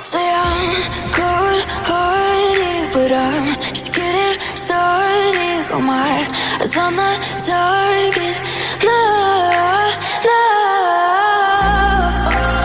Say I'm cold-hearted, but I'm just getting started. Got my eyes on the target.